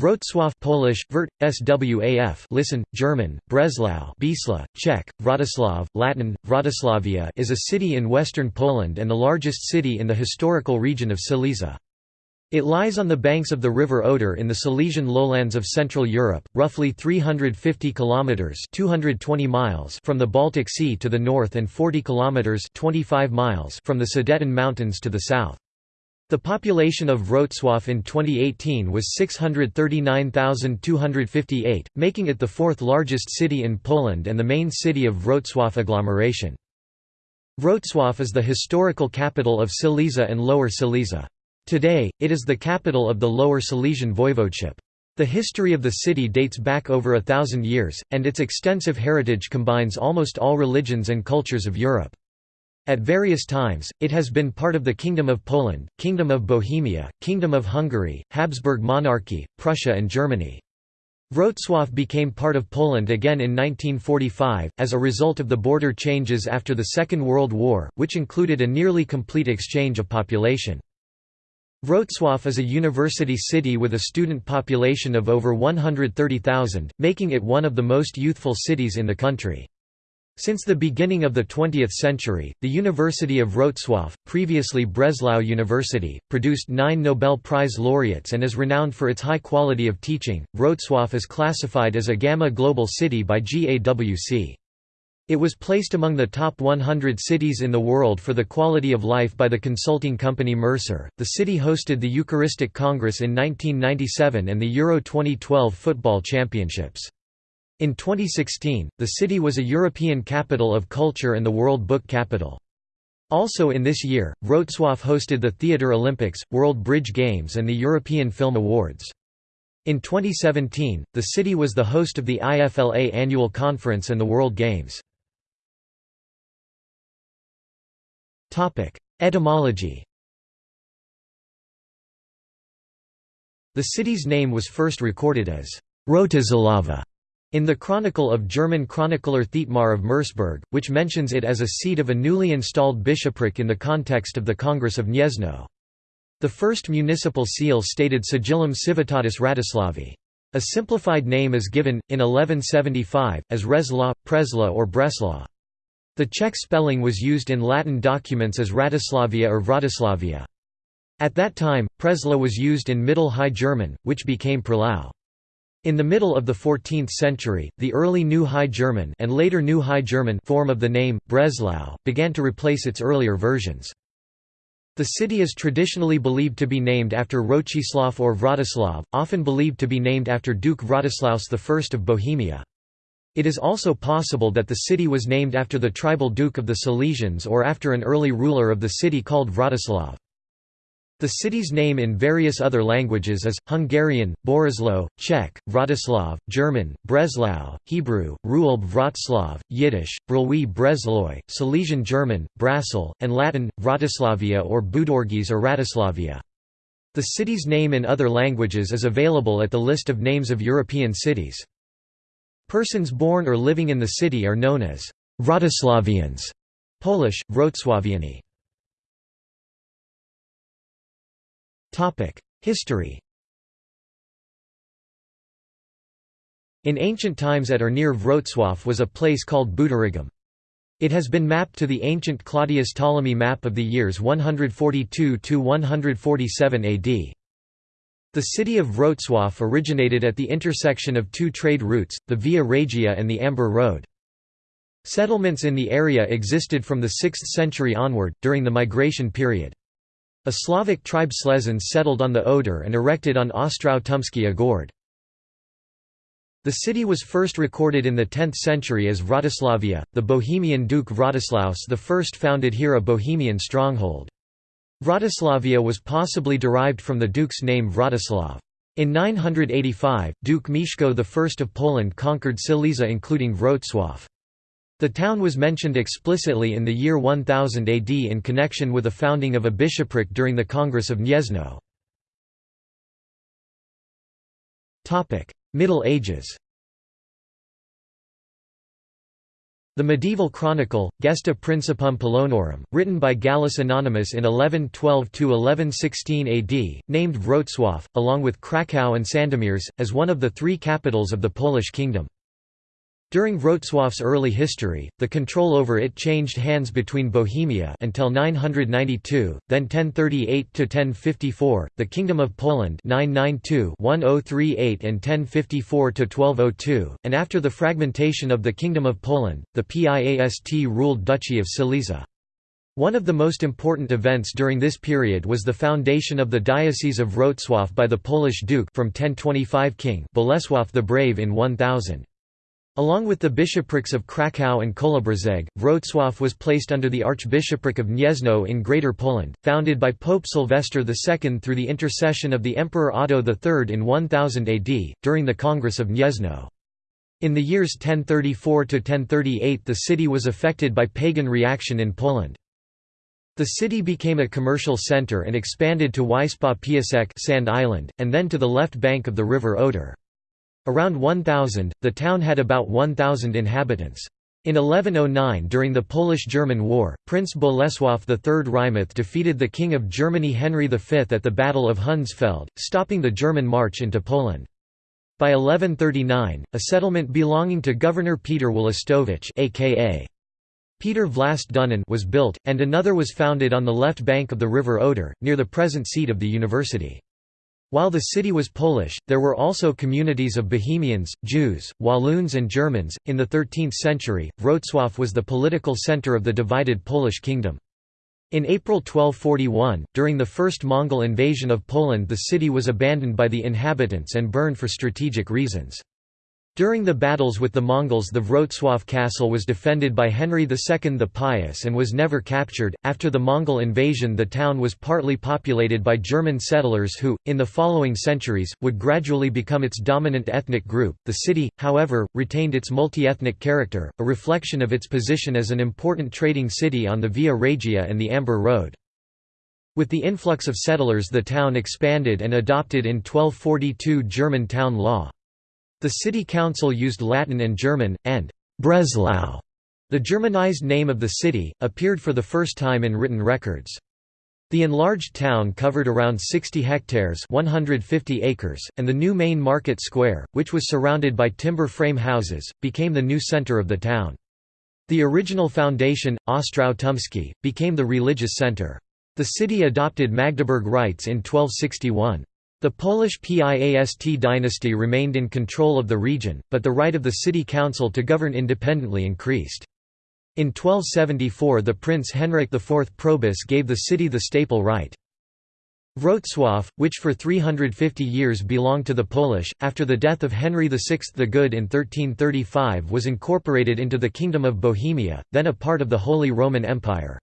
Wrocław Polish, Vert, SWAF listen, German, Breslau Bisla, Czech, Wratislav, Latin, Wratyslavia is a city in western Poland and the largest city in the historical region of Silesia. It lies on the banks of the river Oder in the Silesian lowlands of Central Europe, roughly 350 kilometers (220 miles) from the Baltic Sea to the north and 40 kilometers (25 miles) from the Sudeten Mountains to the south. The population of Wrocław in 2018 was 639,258, making it the fourth largest city in Poland and the main city of Wrocław agglomeration. Wrocław is the historical capital of Silesia and Lower Silesia. Today, it is the capital of the Lower Silesian Voivodeship. The history of the city dates back over a thousand years, and its extensive heritage combines almost all religions and cultures of Europe. At various times, it has been part of the Kingdom of Poland, Kingdom of Bohemia, Kingdom of Hungary, Habsburg Monarchy, Prussia and Germany. Wrocław became part of Poland again in 1945, as a result of the border changes after the Second World War, which included a nearly complete exchange of population. Wrocław is a university city with a student population of over 130,000, making it one of the most youthful cities in the country. Since the beginning of the 20th century, the University of Wrocław, previously Breslau University, produced nine Nobel Prize laureates and is renowned for its high quality of teaching. Wrocław is classified as a Gamma Global City by GAWC. It was placed among the top 100 cities in the world for the quality of life by the consulting company Mercer. The city hosted the Eucharistic Congress in 1997 and the Euro 2012 football championships. In 2016, the city was a European Capital of Culture and the World Book Capital. Also in this year, Wrocław hosted the Theatre Olympics, World Bridge Games and the European Film Awards. In 2017, the city was the host of the IFLA Annual Conference and the World Games. Etymology The city's name was first recorded as Rotislava in the Chronicle of German chronicler Thietmar of Merseburg, which mentions it as a seat of a newly installed bishopric in the context of the Congress of Gniezno. The first municipal seal stated Sigillum Civitatis Ratislavi. A simplified name is given, in 1175, as Resla, Presla or Bresla. The Czech spelling was used in Latin documents as Ratislavia or Vratislavia. At that time, Presla was used in Middle High German, which became Prelau. In the middle of the 14th century, the early New High German and later New High German form of the name, Breslau, began to replace its earlier versions. The city is traditionally believed to be named after Rochislav or Vratislav, often believed to be named after Duke Vratislaus I of Bohemia. It is also possible that the city was named after the tribal duke of the Silesians or after an early ruler of the city called Vratislav. The city's name in various other languages is, Hungarian, Borislow, Czech, Vratislav, German, Breslau, Hebrew, Ruelb Wroclaw, Yiddish, Brulwi Bresloy, Silesian German, Brasil, and Latin, Vratislavia or Budorgis or Ratislavia. The city's name in other languages is available at the list of names of European cities. Persons born or living in the city are known as Vratislavians, Polish, Wrocławiani. History In ancient times at or near Wrocław was a place called Buderigum. It has been mapped to the ancient Claudius Ptolemy map of the years 142–147 AD. The city of Wrocław originated at the intersection of two trade routes, the Via Regia and the Amber Road. Settlements in the area existed from the 6th century onward, during the migration period. A Slavic tribe Slezans settled on the Oder and erected on Ostrów Tumski Gord. The city was first recorded in the 10th century as Vratislavia, the Bohemian Duke Vratislaus I founded here a Bohemian stronghold. Vratislavia was possibly derived from the duke's name Vratislav. In 985, Duke Mieszko I of Poland conquered Silesia including Wrocław. The town was mentioned explicitly in the year 1000 AD in connection with the founding of a bishopric during the Congress of Gniezno. Middle Ages The medieval chronicle, Gesta Principum Polonorum, written by Gallus Anonymous in 1112–1116 AD, named Wrocław, along with Kraków and Sandomierz, as one of the three capitals of the Polish kingdom. During Wrocław's early history, the control over it changed hands between Bohemia until 992, then 1038 to 1054, the Kingdom of Poland 992-1038 and 1054 to 1202, and after the fragmentation of the Kingdom of Poland, the Piast ruled Duchy of Silesia. One of the most important events during this period was the foundation of the Diocese of Wrocław by the Polish Duke from 1025 King Bolesław the Brave in 1000. Along with the bishoprics of Kraków and Kolobrzeg, Wrocław was placed under the Archbishopric of Gniezno in Greater Poland, founded by Pope Sylvester II through the intercession of the Emperor Otto III in 1000 AD, during the Congress of Gniezno. In the years 1034–1038 the city was affected by pagan reaction in Poland. The city became a commercial center and expanded to Wyspa Piasek Sand Island, and then to the left bank of the river Oder. Around 1000, the town had about 1,000 inhabitants. In 1109 during the Polish–German War, Prince Bolesław III Rymach defeated the King of Germany Henry V at the Battle of Hundsfeld, stopping the German march into Poland. By 1139, a settlement belonging to Governor Peter Wolostowicz aka Peter Vlast Dunin was built, and another was founded on the left bank of the river Oder, near the present seat of the university. While the city was Polish, there were also communities of Bohemians, Jews, Walloons, and Germans. In the 13th century, Wrocław was the political center of the divided Polish kingdom. In April 1241, during the first Mongol invasion of Poland, the city was abandoned by the inhabitants and burned for strategic reasons. During the battles with the Mongols the Wrocław castle was defended by Henry II the Pious and was never captured. After the Mongol invasion the town was partly populated by German settlers who, in the following centuries, would gradually become its dominant ethnic group. The city, however, retained its multi-ethnic character, a reflection of its position as an important trading city on the Via Regia and the Amber Road. With the influx of settlers the town expanded and adopted in 1242 German town law. The city council used Latin and German, and Breslau, the Germanized name of the city, appeared for the first time in written records. The enlarged town covered around 60 hectares 150 acres, and the new main market square, which was surrounded by timber frame houses, became the new center of the town. The original foundation, Ostrów Tumski, became the religious center. The city adopted Magdeburg rights in 1261. The Polish Piast dynasty remained in control of the region, but the right of the city council to govern independently increased. In 1274 the Prince Henryk IV Probus gave the city the staple right. Wrocław, which for 350 years belonged to the Polish, after the death of Henry VI the Good in 1335 was incorporated into the Kingdom of Bohemia, then a part of the Holy Roman Empire.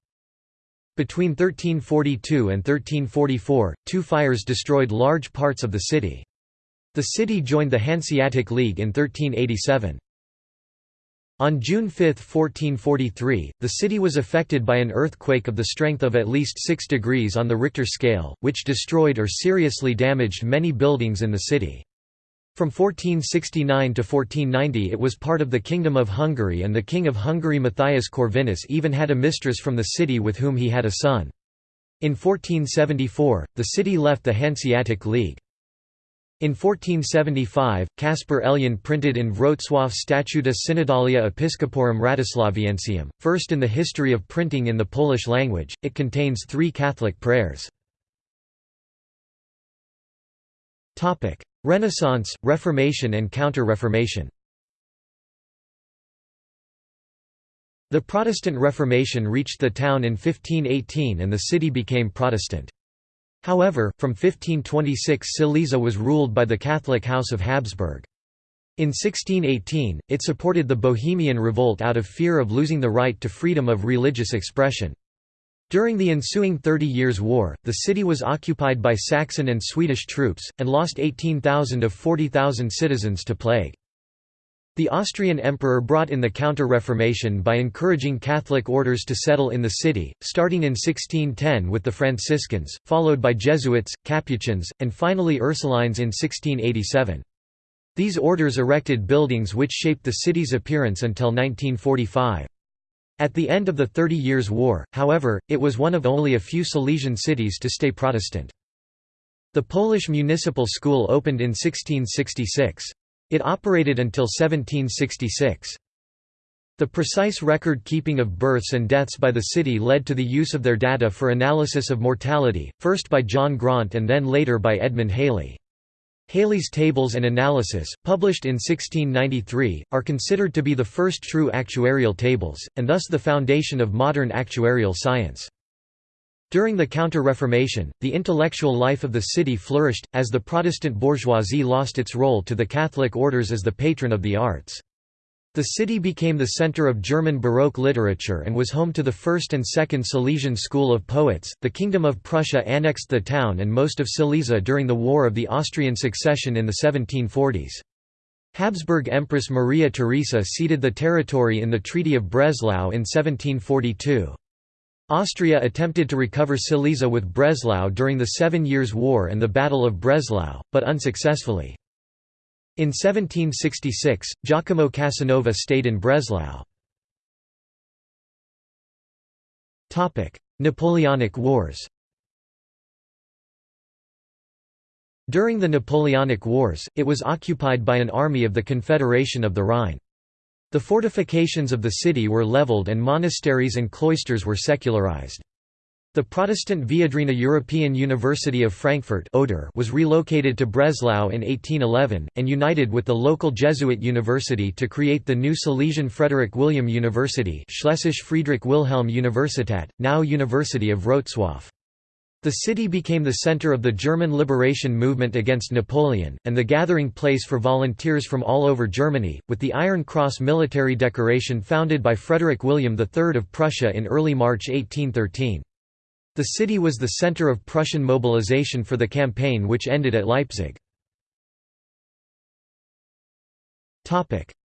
Between 1342 and 1344, two fires destroyed large parts of the city. The city joined the Hanseatic League in 1387. On June 5, 1443, the city was affected by an earthquake of the strength of at least 6 degrees on the Richter scale, which destroyed or seriously damaged many buildings in the city. From 1469 to 1490 it was part of the Kingdom of Hungary and the King of Hungary Matthias Corvinus even had a mistress from the city with whom he had a son. In 1474, the city left the Hanseatic League. In 1475, Caspar Elian printed in Wrocław Statuta Synodalia Episcoporum Ratislaviensium, first in the history of printing in the Polish language, it contains three Catholic prayers. Renaissance, Reformation and Counter-Reformation The Protestant Reformation reached the town in 1518 and the city became Protestant. However, from 1526 Silesia was ruled by the Catholic House of Habsburg. In 1618, it supported the Bohemian Revolt out of fear of losing the right to freedom of religious expression. During the ensuing Thirty Years' War, the city was occupied by Saxon and Swedish troops, and lost 18,000 of 40,000 citizens to plague. The Austrian emperor brought in the Counter-Reformation by encouraging Catholic orders to settle in the city, starting in 1610 with the Franciscans, followed by Jesuits, Capuchins, and finally Ursulines in 1687. These orders erected buildings which shaped the city's appearance until 1945. At the end of the Thirty Years' War, however, it was one of only a few Silesian cities to stay Protestant. The Polish Municipal School opened in 1666. It operated until 1766. The precise record-keeping of births and deaths by the city led to the use of their data for analysis of mortality, first by John Graunt and then later by Edmund Halley. Halley's tables and analysis, published in 1693, are considered to be the first true actuarial tables, and thus the foundation of modern actuarial science. During the Counter-Reformation, the intellectual life of the city flourished, as the Protestant bourgeoisie lost its role to the Catholic orders as the patron of the arts. The city became the center of German Baroque literature and was home to the first and second Silesian school of poets. The Kingdom of Prussia annexed the town and most of Silesia during the War of the Austrian Succession in the 1740s. Habsburg Empress Maria Theresa ceded the territory in the Treaty of Breslau in 1742. Austria attempted to recover Silesia with Breslau during the Seven Years' War and the Battle of Breslau, but unsuccessfully. In 1766, Giacomo Casanova stayed in Breslau. Napoleonic Wars During the Napoleonic Wars, it was occupied by an army of the Confederation of the Rhine. The fortifications of the city were leveled and monasteries and cloisters were secularized. The Protestant Viadrina European University of Frankfurt was relocated to Breslau in 1811, and united with the local Jesuit university to create the new Silesian Frederick William University Schlesische Friedrich Wilhelm Universität, now University of Wrocław. The city became the center of the German liberation movement against Napoleon, and the gathering place for volunteers from all over Germany, with the Iron Cross military decoration founded by Frederick William III of Prussia in early March 1813. The city was the center of Prussian mobilization for the campaign which ended at Leipzig.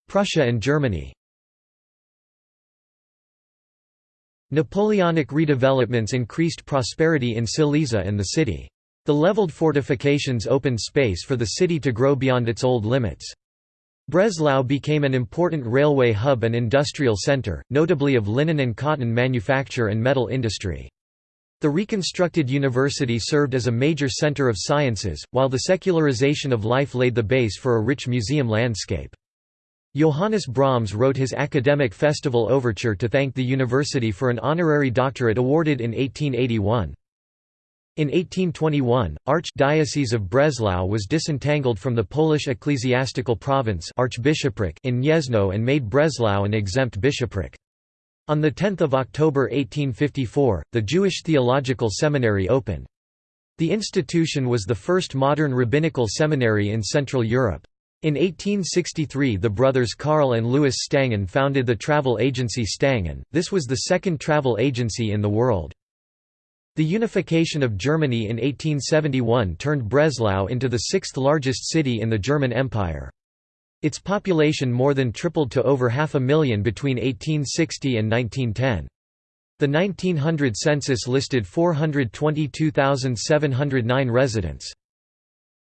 Prussia and Germany Napoleonic redevelopments increased prosperity in Silesia and the city. The leveled fortifications opened space for the city to grow beyond its old limits. Breslau became an important railway hub and industrial center, notably of linen and cotton manufacture and metal industry. The reconstructed university served as a major center of sciences, while the secularization of life laid the base for a rich museum landscape. Johannes Brahms wrote his academic festival overture to thank the university for an honorary doctorate awarded in 1881. In 1821, Archdiocese of Breslau was disentangled from the Polish ecclesiastical province archbishopric in Gniezno and made Breslau an exempt bishopric. On 10 October 1854, the Jewish Theological Seminary opened. The institution was the first modern rabbinical seminary in Central Europe. In 1863 the brothers Karl and Louis Stangen founded the travel agency Stangen, this was the second travel agency in the world. The unification of Germany in 1871 turned Breslau into the sixth largest city in the German Empire. Its population more than tripled to over half a million between 1860 and 1910. The 1900 census listed 422,709 residents.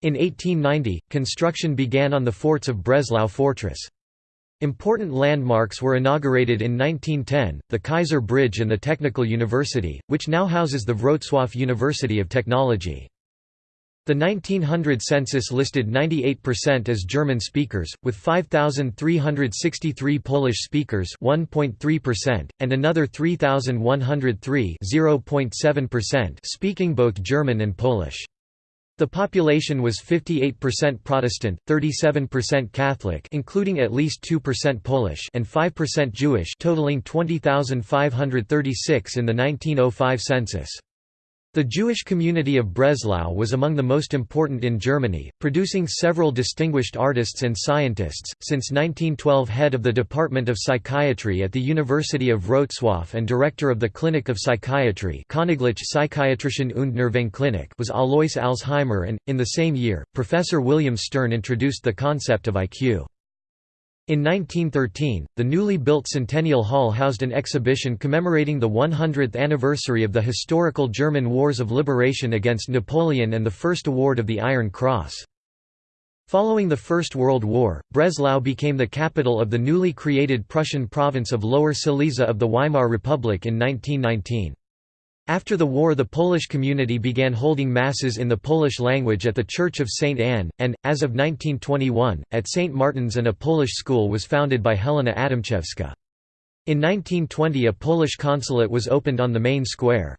In 1890, construction began on the forts of Breslau Fortress. Important landmarks were inaugurated in 1910, the Kaiser Bridge and the Technical University, which now houses the Wrocław University of Technology. The 1900 census listed 98% as German speakers, with 5,363 Polish speakers 1.3%, and another 3,103 speaking both German and Polish. The population was 58% Protestant, 37% Catholic including at least 2% Polish and 5% Jewish totaling 20,536 in the 1905 census. The Jewish community of Breslau was among the most important in Germany, producing several distinguished artists and scientists. Since 1912, head of the Department of Psychiatry at the University of Wrocław and director of the Clinic of Psychiatry Königliche Psychiatrischen und Nervenklinik was Alois Alzheimer, and, in the same year, Professor William Stern introduced the concept of IQ. In 1913, the newly built Centennial Hall housed an exhibition commemorating the 100th anniversary of the historical German Wars of Liberation against Napoleon and the first award of the Iron Cross. Following the First World War, Breslau became the capital of the newly created Prussian province of Lower Silesia of the Weimar Republic in 1919. After the war the Polish community began holding masses in the Polish language at the Church of St. Anne, and, as of 1921, at St. Martin's and a Polish school was founded by Helena Adamczewska. In 1920 a Polish consulate was opened on the main square.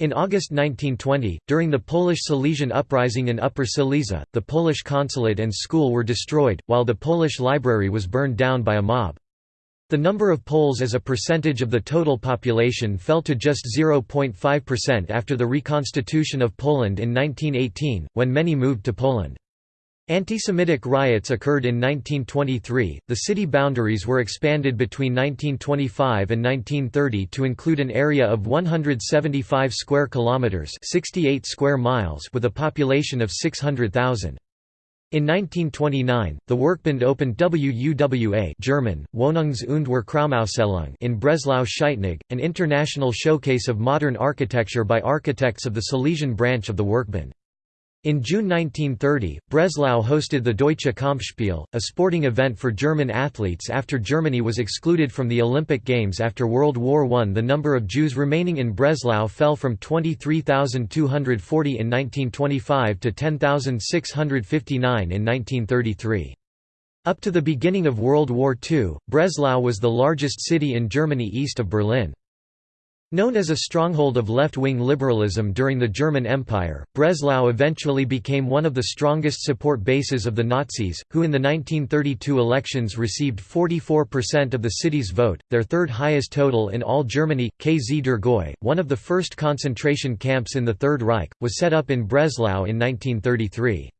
In August 1920, during the Polish Silesian uprising in Upper Silesia, the Polish consulate and school were destroyed, while the Polish library was burned down by a mob. The number of Poles as a percentage of the total population fell to just 0.5% after the reconstitution of Poland in 1918, when many moved to Poland. Anti-Semitic riots occurred in 1923. The city boundaries were expanded between 1925 and 1930 to include an area of 175 square kilometers, 68 square miles, with a population of 600,000. In 1929, the Werkbund opened WUWA German, Wohnungs- und Werkraumausstellung in Breslau-Scheitnig, an international showcase of modern architecture by architects of the Silesian branch of the Werkbund. In June 1930, Breslau hosted the Deutsche Kampfspiel, a sporting event for German athletes after Germany was excluded from the Olympic Games after World War I. The number of Jews remaining in Breslau fell from 23,240 in 1925 to 10,659 in 1933. Up to the beginning of World War II, Breslau was the largest city in Germany east of Berlin. Known as a stronghold of left-wing liberalism during the German Empire, Breslau eventually became one of the strongest support bases of the Nazis, who in the 1932 elections received 44% of the city's vote, their third highest total in all Germany. KZ Dürrgoy, one of the first concentration camps in the Third Reich, was set up in Breslau in 1933.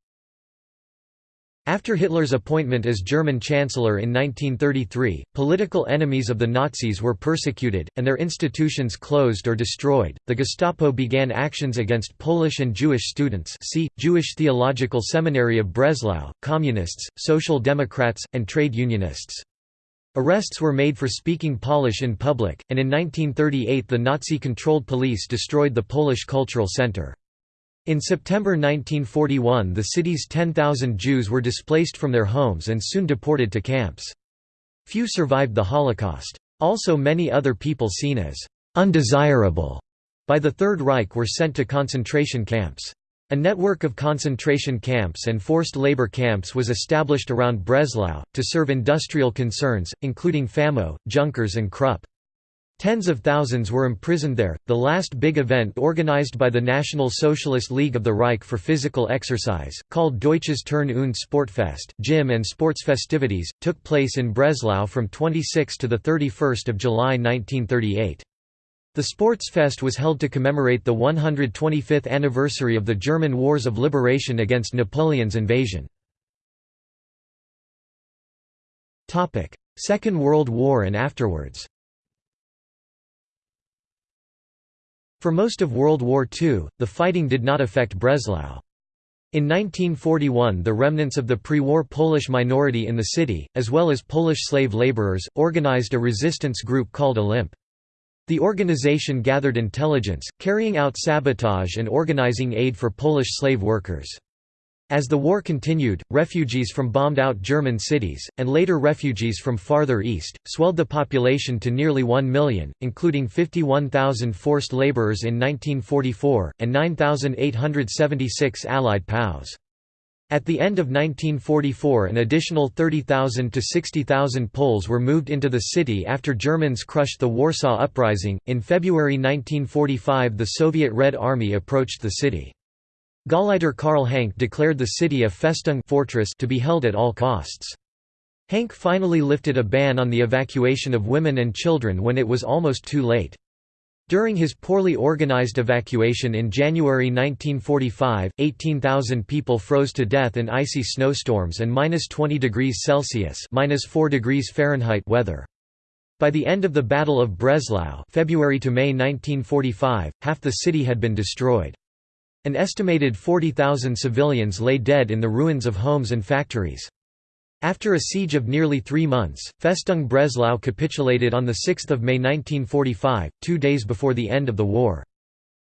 After Hitler's appointment as German Chancellor in 1933, political enemies of the Nazis were persecuted, and their institutions closed or destroyed. The Gestapo began actions against Polish and Jewish students see, Jewish Theological Seminary of Breslau, Communists, Social Democrats, and trade unionists. Arrests were made for speaking Polish in public, and in 1938 the Nazi-controlled police destroyed the Polish Cultural Center. In September 1941 the city's 10,000 Jews were displaced from their homes and soon deported to camps. Few survived the Holocaust. Also many other people seen as «undesirable» by the Third Reich were sent to concentration camps. A network of concentration camps and forced labor camps was established around Breslau, to serve industrial concerns, including Famo, Junkers and Krupp. Tens of thousands were imprisoned there. The last big event organized by the National Socialist League of the Reich for physical exercise, called Deutsches Turn- und Sportfest gym and sports festivities, took place in Breslau from 26 to 31 July 1938. The Sportsfest was held to commemorate the 125th anniversary of the German Wars of Liberation against Napoleon's invasion. Second World War and afterwards For most of World War II, the fighting did not affect Breslau. In 1941 the remnants of the pre-war Polish minority in the city, as well as Polish slave laborers, organized a resistance group called Olymp. The organization gathered intelligence, carrying out sabotage and organizing aid for Polish slave workers. As the war continued, refugees from bombed-out German cities, and later refugees from farther east, swelled the population to nearly 1 million, including 51,000 forced laborers in 1944, and 9,876 Allied POWs. At the end of 1944 an additional 30,000 to 60,000 Poles were moved into the city after Germans crushed the Warsaw Uprising. In February 1945 the Soviet Red Army approached the city. Gauleiter Karl Hanke declared the city a Festung fortress to be held at all costs. Hanke finally lifted a ban on the evacuation of women and children when it was almost too late. During his poorly organized evacuation in January 1945, 18,000 people froze to death in icy snowstorms and minus 20 degrees Celsius minus 4 degrees Fahrenheit weather. By the end of the Battle of Breslau February to May 1945, half the city had been destroyed. An estimated 40,000 civilians lay dead in the ruins of homes and factories. After a siege of nearly three months, Festung Breslau capitulated on 6 May 1945, two days before the end of the war.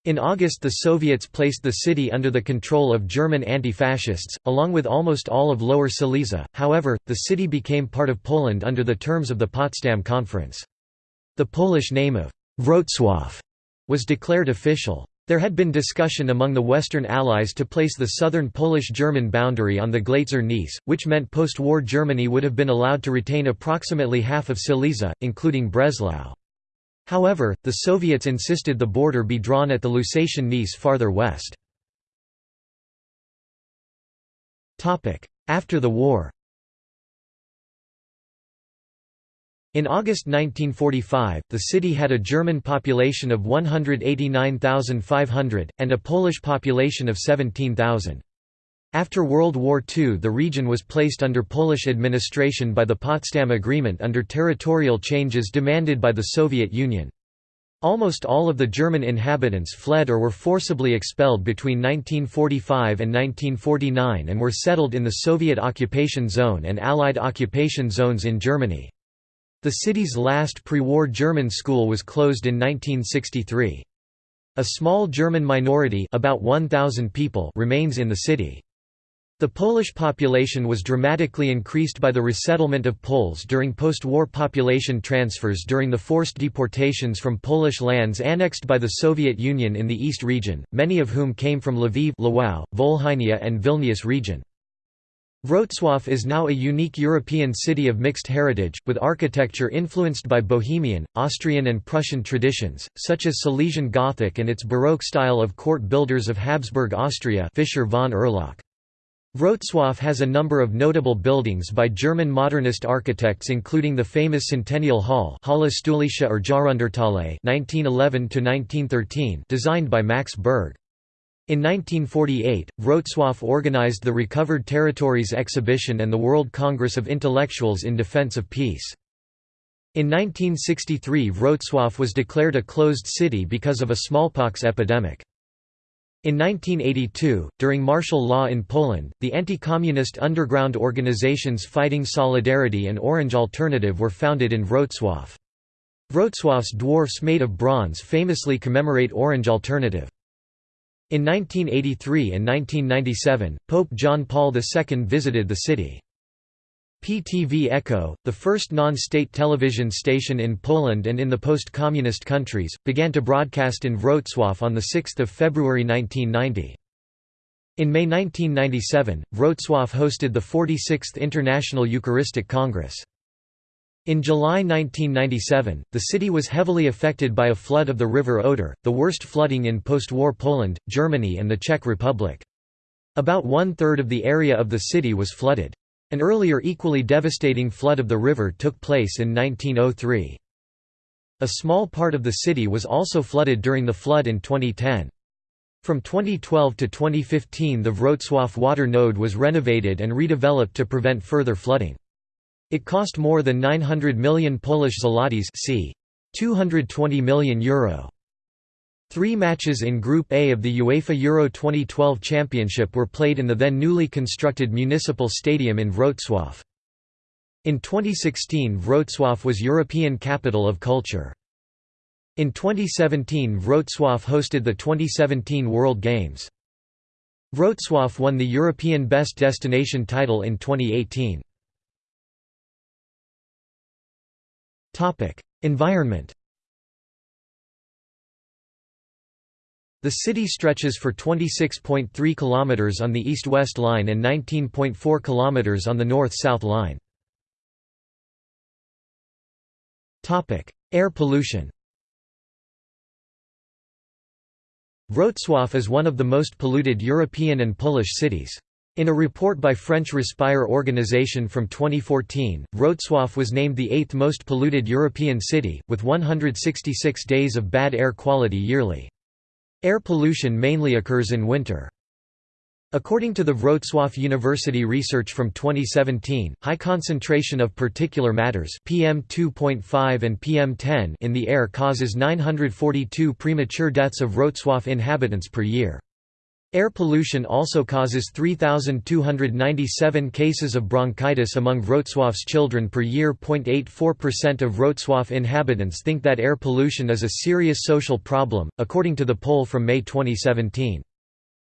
In August the Soviets placed the city under the control of German anti-fascists, along with almost all of Lower Silesia, however, the city became part of Poland under the terms of the Potsdam Conference. The Polish name of Wrocław was declared official. There had been discussion among the Western Allies to place the southern Polish-German boundary on the Glatzer Neisse, which meant post-war Germany would have been allowed to retain approximately half of Silesia, including Breslau. However, the Soviets insisted the border be drawn at the Lusatian Neisse farther west. After the war In August 1945, the city had a German population of 189,500, and a Polish population of 17,000. After World War II the region was placed under Polish administration by the Potsdam Agreement under territorial changes demanded by the Soviet Union. Almost all of the German inhabitants fled or were forcibly expelled between 1945 and 1949 and were settled in the Soviet occupation zone and Allied occupation zones in Germany. The city's last pre-war German school was closed in 1963. A small German minority about 1,000 people remains in the city. The Polish population was dramatically increased by the resettlement of Poles during post-war population transfers during the forced deportations from Polish lands annexed by the Soviet Union in the East region, many of whom came from Lviv Lwów, Volhynia and Vilnius region. Wrocław is now a unique European city of mixed heritage, with architecture influenced by Bohemian, Austrian and Prussian traditions, such as Silesian Gothic and its Baroque style of court builders of Habsburg Austria Fischer von Erlach. Wrocław has a number of notable buildings by German modernist architects including the famous Centennial Hall Hala Stulecia or Jahrhunderthalle 1911 designed by Max Berg. In 1948, Wrocław organized the Recovered Territories Exhibition and the World Congress of Intellectuals in Defense of Peace. In 1963 Wrocław was declared a closed city because of a smallpox epidemic. In 1982, during martial law in Poland, the anti-communist underground organizations Fighting Solidarity and Orange Alternative were founded in Wrocław. Wrocław's dwarfs made of bronze famously commemorate Orange Alternative. In 1983 and 1997, Pope John Paul II visited the city. PTV Echo, the first non-state television station in Poland and in the post-communist countries, began to broadcast in Wrocław on 6 February 1990. In May 1997, Wrocław hosted the 46th International Eucharistic Congress. In July 1997, the city was heavily affected by a flood of the River Oder, the worst flooding in post-war Poland, Germany and the Czech Republic. About one-third of the area of the city was flooded. An earlier equally devastating flood of the river took place in 1903. A small part of the city was also flooded during the flood in 2010. From 2012 to 2015 the Wrocław water node was renovated and redeveloped to prevent further flooding. It cost more than 900 million Polish zlotys c. 220 million euro. Three matches in Group A of the UEFA Euro 2012 Championship were played in the then newly constructed municipal stadium in Wrocław. In 2016 Wrocław was European Capital of Culture. In 2017 Wrocław hosted the 2017 World Games. Wrocław won the European Best Destination title in 2018. Environment The city stretches for 26.3 km on the east-west line and 19.4 km on the north-south line. Topic: Air pollution Wrocław is one of the most polluted European and Polish cities. In a report by French Respire organization from 2014, Wrocław was named the eighth most polluted European city, with 166 days of bad air quality yearly. Air pollution mainly occurs in winter. According to the Wrocław University research from 2017, high concentration of particular matters PM2.5 and PM10 in the air causes 942 premature deaths of Wrocław inhabitants per year. Air pollution also causes 3,297 cases of bronchitis among Wrocław's children per year. 0.84% of Wrocław inhabitants think that air pollution is a serious social problem, according to the poll from May 2017.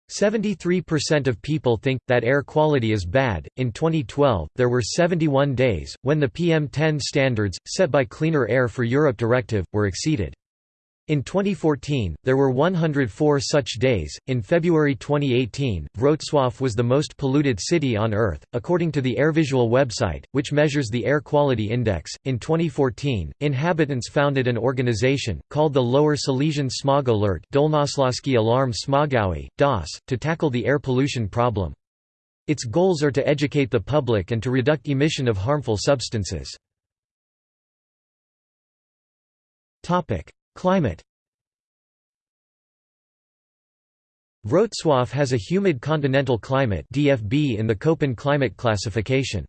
73% of people think that air quality is bad. In 2012, there were 71 days when the PM10 standards, set by Cleaner Air for Europe Directive, were exceeded. In 2014, there were 104 such days. In February 2018, Wrocław was the most polluted city on Earth, according to the AirVisual website, which measures the air quality index. In 2014, inhabitants founded an organization, called the Lower Silesian Smog Alert Dolnośląski Alarm Smogowy, DOS, to tackle the air pollution problem. Its goals are to educate the public and to reduce emission of harmful substances. Climate Wrocław has a humid continental climate DFB in the Köppen climate classification.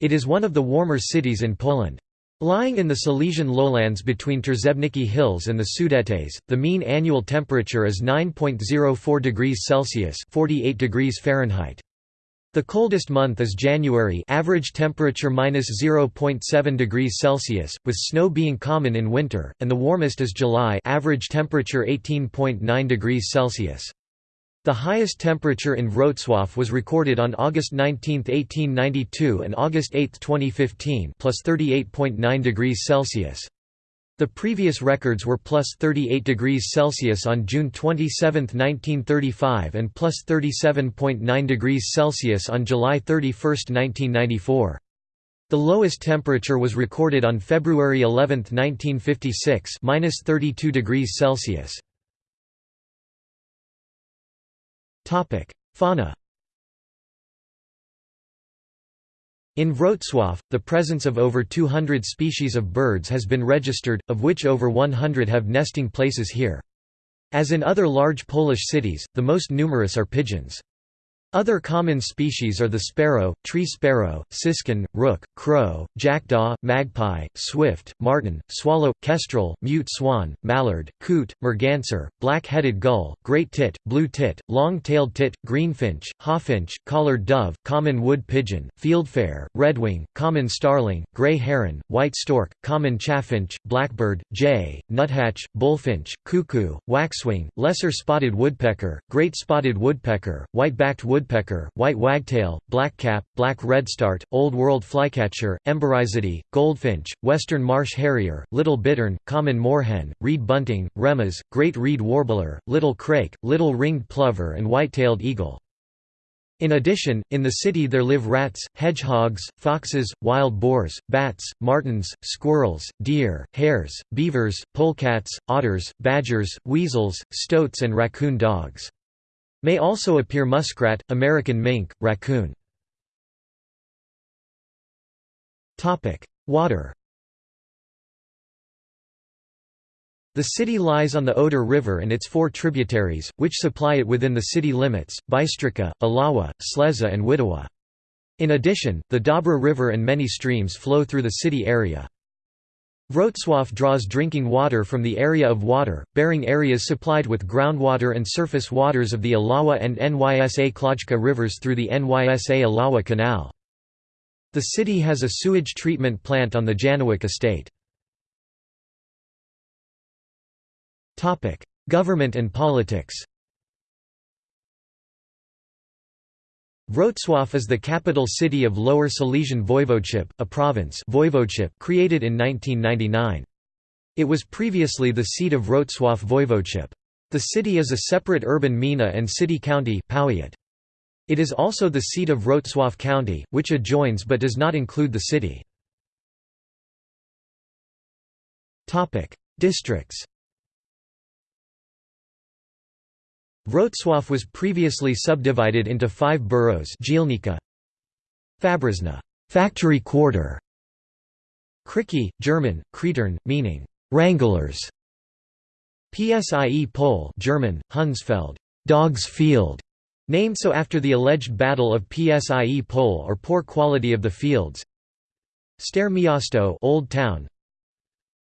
It is one of the warmer cities in Poland. Lying in the Silesian lowlands between Trzebniki Hills and the Sudetes, the mean annual temperature is 9.04 degrees Celsius 48 degrees Fahrenheit. The coldest month is January average temperature minus 0.7 degrees Celsius, with snow being common in winter, and the warmest is July average temperature 18.9 degrees Celsius. The highest temperature in Wrocław was recorded on August 19, 1892 and August 8, 2015 plus 38.9 degrees Celsius. The previous records were plus 38 degrees Celsius on June 27, 1935 and plus 37.9 degrees Celsius on July 31, 1994. The lowest temperature was recorded on February 11, 1956 minus 32 degrees Celsius. Fauna In Wrocław, the presence of over 200 species of birds has been registered, of which over 100 have nesting places here. As in other large Polish cities, the most numerous are pigeons. Other common species are the sparrow, tree sparrow, siskin, rook, crow, jackdaw, magpie, swift, martin, swallow, kestrel, mute swan, mallard, coot, merganser, black-headed gull, great tit, blue tit, long-tailed tit, greenfinch, hawfinch, collared dove, common wood pigeon, fieldfare, redwing, common starling, gray heron, white stork, common chaffinch, blackbird, jay, nuthatch, bullfinch, cuckoo, waxwing, lesser spotted woodpecker, great spotted woodpecker, white-backed woodpecker woodpecker, white wagtail, blackcap, black redstart, Old World flycatcher, emberizidae, goldfinch, western marsh harrier, little bittern, common moorhen, reed bunting, remas, great reed warbler, little crake, little ringed plover and white-tailed eagle. In addition, in the city there live rats, hedgehogs, foxes, wild boars, bats, martens, squirrels, deer, hares, beavers, polecats, otters, badgers, weasels, stoats and raccoon dogs. May also appear muskrat, American mink, raccoon. Water The city lies on the Oder River and its four tributaries, which supply it within the city limits, Bystrica, Ilawa, Sleza and Widawa. In addition, the Dobra River and many streams flow through the city area. Wrocław draws drinking water from the area of water-bearing areas supplied with groundwater and surface waters of the Ilawa and Nysa Klojka rivers through the Nysa Ilawa Canal. The city has a sewage treatment plant on the Janowiec estate. Government and politics Wrocław is the capital city of Lower Silesian Voivodeship, a province voivodeship created in 1999. It was previously the seat of Wrocław Voivodeship. The city is a separate urban gmina and city-county It is also the seat of Wrocław County, which adjoins but does not include the city. Districts Wrocław was previously subdivided into five boroughs Dzielnica Fabryczna factory quarter, Kryki, German, Kretern, meaning wranglers, Psie Pole German, Hundsfeld dog's field, named so after the alleged Battle of Psie Pole or poor quality of the fields, Stare Miasto Old Town,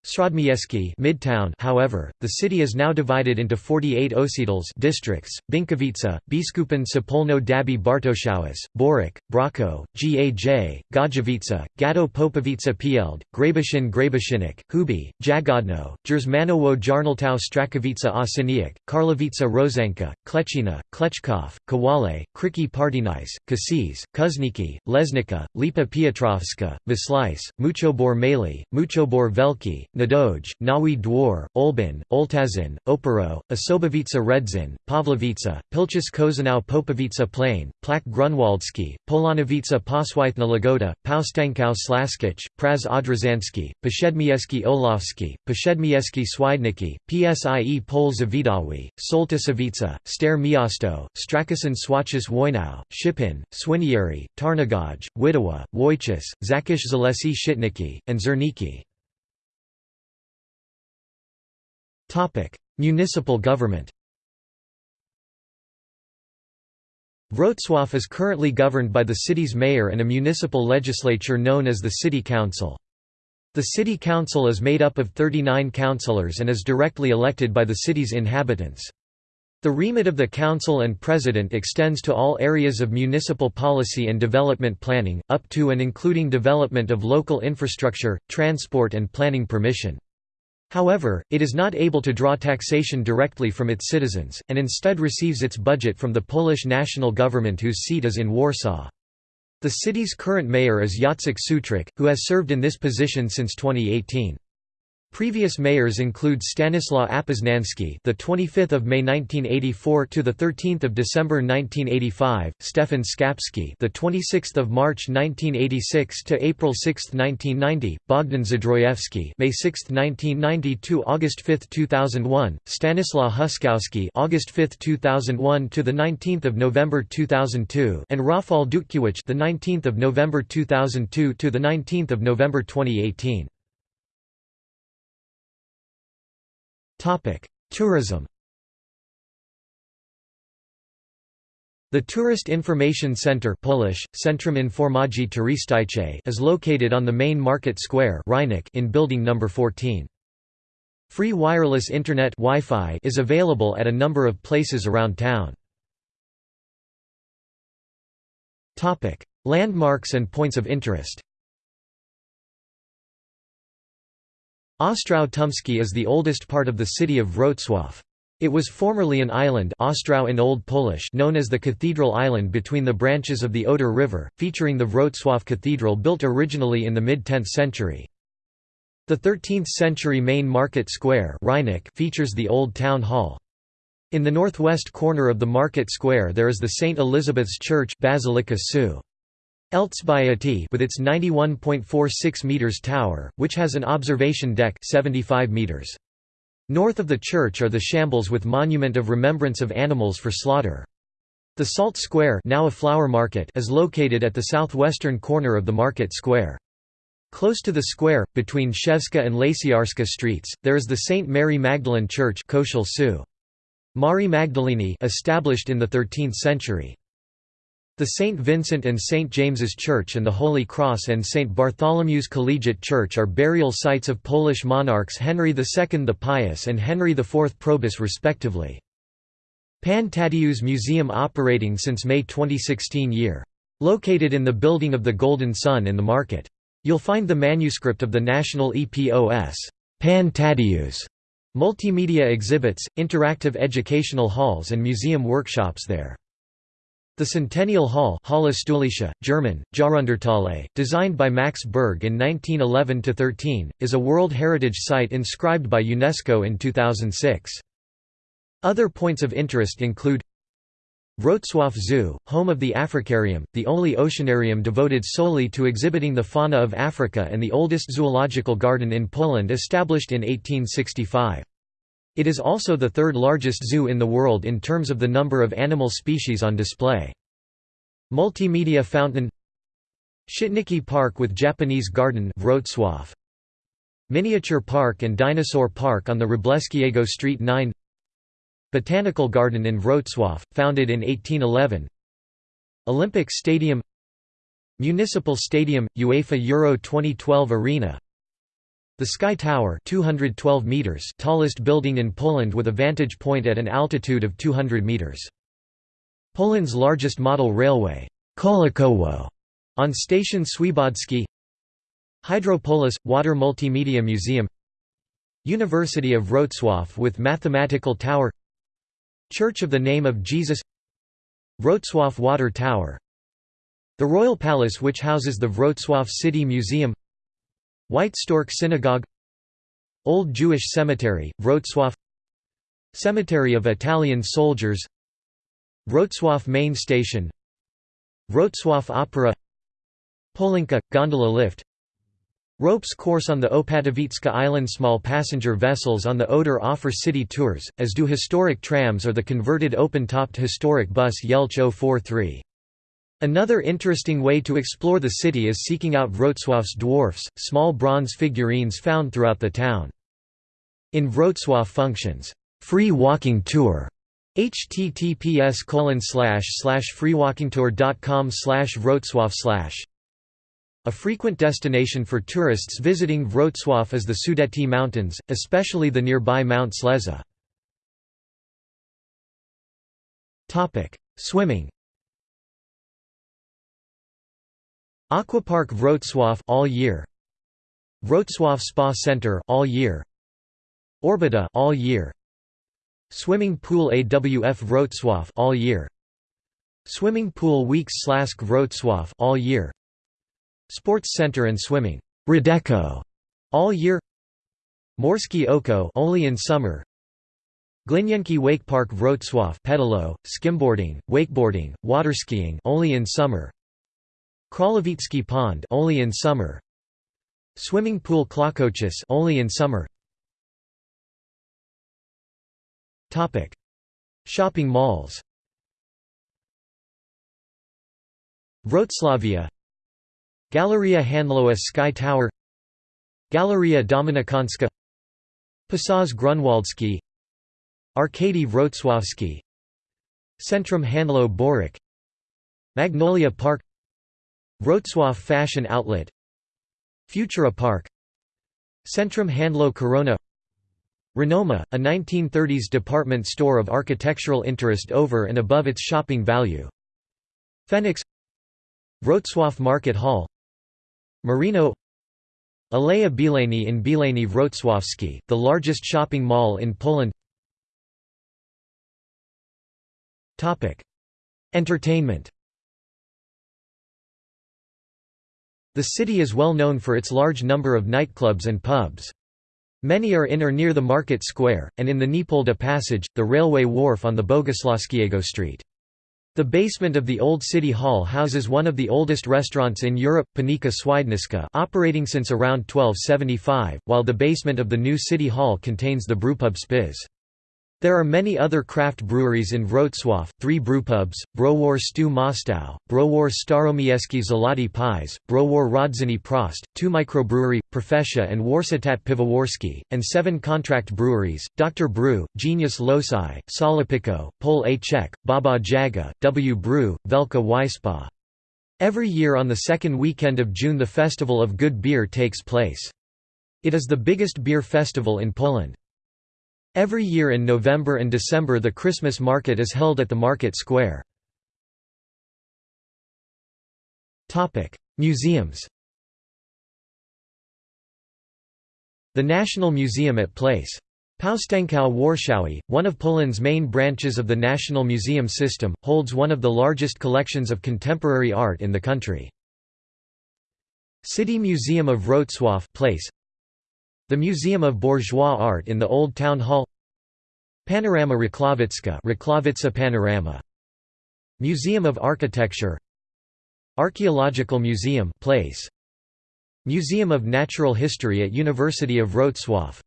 Śródmieście Midtown however, the city is now divided into 48 osiedles districts, Binkowice, Biskupin Sapolno Dabi Bartoszaus, Borek, Braco, Gaj, Gajowice, Gado Popowice Pield, Grabiszyn Grabiszynek, Hubi, Jagodno, Jerzmanowo Jarnaltau Strakowice Osiniak, Karlowice Rozenka, Kleczina, Kleczkov, Kowale, Kriki Partynice, Kasiz, Kuzniki, Lesnica, Lipa Piotrowska, Myslice, Muchobor Mali, Muchobor Velki, Nadoj, Nowy Dwor, Olbin, Oltazin, Opero, Osobowice Redzin, Pawlowice, Pilchus Kozanau Popowice Plain, Plac Grunwaldzki, Polanowice Poswithna Lagoda, Paustankau Slaskich, Praz Odrzanski, Poshedmieski Olowski, Poshedmieski Swidniki, Psie Pol Zawidawi, Soltasowice, Ster Miasto, Strakasin Swachis Wojnau, Shipin, Swinieri, Tarnagaj, Widowa, Wojciech, Zakish Zalesi Shitniki, and Zerniki. Municipal government Wrocław is currently governed by the city's mayor and a municipal legislature known as the City Council. The City Council is made up of 39 councillors and is directly elected by the city's inhabitants. The remit of the council and president extends to all areas of municipal policy and development planning, up to and including development of local infrastructure, transport and planning permission. However, it is not able to draw taxation directly from its citizens, and instead receives its budget from the Polish national government whose seat is in Warsaw. The city's current mayor is Jacek Sutryk, who has served in this position since 2018. Previous mayors include Stanislaw Apoznański, the 25th of May 1984 to the 13th of December 1985, Stefan Skapski, the 26th of March 1986 to April 6, 1990, Bogdan Zdrojewski, May 6, 1990 to August 5, 2001, Stanislaw Huskowski, August 5, 2001 to the 19th of November 2002, and Rafal Dutkiewicz, the 19th of November 2002 to the 19th of November 2018. Tourism The Tourist Information Center Polish, Centrum Informacji Turystycznej is located on the main market square in building number 14. Free wireless internet Wi-Fi is available at a number of places around town. Landmarks and points of interest Ostrów Tumski is the oldest part of the city of Wrocław. It was formerly an island Ostrow in Old Polish known as the Cathedral Island between the branches of the Oder River, featuring the Wrocław Cathedral built originally in the mid-10th century. The 13th-century main market square features the old town hall. In the northwest corner of the market square there is the St. Elizabeth's Church Basilica Su. Elżbiety with its 91.46 meters tower, which has an observation deck 75 meters. North of the church are the shambles with monument of remembrance of animals for slaughter. The Salt Square now a flower market is located at the southwestern corner of the market square. Close to the square, between Szewska and Łaciarska streets, there is the St. Mary Magdalene Church Mari Magdaleni established in the 13th century. The St. Vincent and St. James's Church and the Holy Cross and St. Bartholomew's Collegiate Church are burial sites of Polish monarchs Henry II the Pious and Henry IV Probus respectively. Pan Tadeusz Museum operating since May 2016 year. Located in the building of the Golden Sun in the market. You'll find the manuscript of the National EPOS Pan Tadeusz multimedia exhibits, interactive educational halls and museum workshops there. The Centennial Hall German, designed by Max Berg in 1911–13, is a World Heritage Site inscribed by UNESCO in 2006. Other points of interest include Wrocław Zoo, home of the Africarium, the only oceanarium devoted solely to exhibiting the fauna of Africa and the oldest zoological garden in Poland established in 1865. It is also the third largest zoo in the world in terms of the number of animal species on display. Multimedia Fountain Szczytniki Park with Japanese Garden Wrocław. Miniature Park and Dinosaur Park on the Wróblewskiego Street 9 Botanical Garden in Wrocław, founded in 1811 Olympic Stadium Municipal Stadium, UEFA Euro 2012 Arena The Sky Tower 212 meters tallest building in Poland with a vantage point at an altitude of 200 meters. Poland's largest model railway Kolejkowo, on station Swiebodzki Hydropolis – Water Multimedia Museum. University of Wrocław with Mathematical Tower. Church of the Name of Jesus. Wrocław Water Tower. The Royal Palace which houses the Wrocław City Museum White Stork Synagogue Old Jewish Cemetery, Wrocław Cemetery of Italian Soldiers Wrocław Main Station Wrocław Opera Polinka – gondola lift Ropes course on the Opatowicka Island Small passenger vessels on the Oder offer city tours, as do historic trams or the converted open-topped historic bus Jelcz 043. Another interesting way to explore the city is seeking out Wrocław's dwarfs, small bronze figurines found throughout the town. In Wrocław functions, "'Free Walking Tour' https freewalkingtour.com wrocław a frequent destination for tourists visiting Wrocław is the Sudety Mountains, especially the nearby Mount Sleza. Swimming Aquapark Wrocław all year. Wrocław Spa Center all year. Orbita all year. Swimming pool AWF Wrocław all year. Swimming pool Weeks Slask Wrocław all year. Sports Center and Swimming Radeco all year. Morski Oko only in summer. Glinienki Wake Park Wrocław pedalo, skimboarding, wakeboarding, waterskiing only in summer Kralowicki Pond only in summer. Swimming pool Klokochis only in summer. Topic. Shopping malls. Wroclavia. Galeria Handlowa Sky Tower. Galeria Dominikanska. Pasaż Grunwaldzki Arkady Wrocławski. Centrum Handlo Boryk Magnolia Park Wrocław Fashion Outlet. Futura Park. Centrum Handlo Corona. Renoma, a 1930s department store of architectural interest over and above its shopping value. Phoenix. Wrocław Market Hall. Marino Aleja Bielany in Bielany Wrocławski, the largest shopping mall in Poland. Entertainment The city is well known for its large number of nightclubs and pubs. Many are in or near the market square, and in the Niepolda Passage, the railway wharf on the Boguslawskiego Street. The basement of the Old City Hall houses one of the oldest restaurants in Europe, Panika Swidniska operating since around 1275, while the basement of the new City Hall contains the brewpub Spiz. There are many other craft breweries in Wrocław, three brewpubs, Browar Stu Mostow, Browar Staromieski Złoty Pies, Browar Rodziny Prost, two microbrewery, Profesia and Warsztat Piwowarski, and seven contract breweries, Dr. Brew, Genius Loci, Solopiko, Pol A Czech, Baba Jaga, W. Brew, Velka Wispa. Every year on the second weekend of June the Festival of Good Beer takes place. It is the biggest beer festival in Poland. Every year in November and December the Christmas market is held at the market square. Museums The National Museum at Place. Powstańców Warszawy, one of Poland's main branches of the National Museum system, holds one of the largest collections of contemporary art in the country. City Museum of Wrocław Place the Museum of Bourgeois Art in the Old Town Hall Panorama Racławicka Rakławica Panorama Museum of Architecture Archaeological Museum place Museum of Natural History at University of Wrocław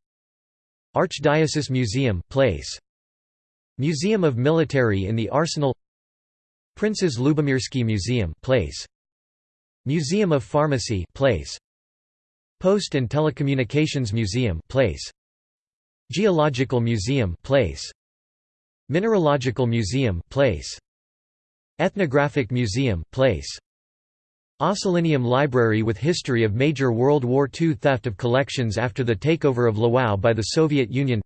Archdiocese Museum place Museum of Military in the Arsenal Princes Lubomirski Museum place Museum of Pharmacy place Post and Telecommunications Museum place. Geological Museum place. Mineralogical Museum place. Ethnographic Museum place. Ossolineum Library with history of major World War II theft of collections after the takeover of Lwów by the Soviet Union